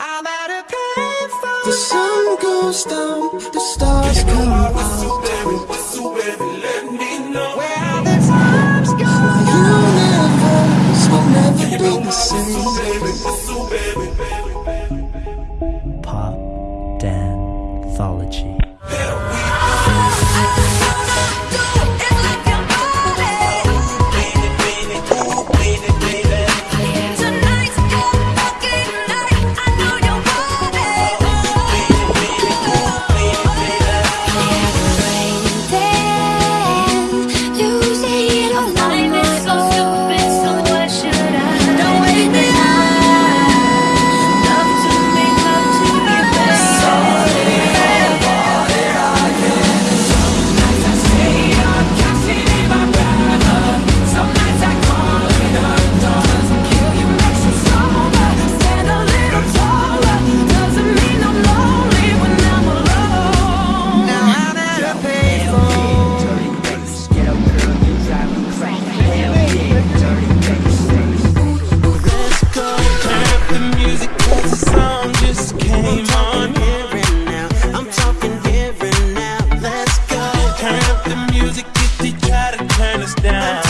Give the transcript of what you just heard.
I'm at a payphone. The sun goes down, the stars come out. Where are the times universe will never be the same. Pop, Dan, thology. down.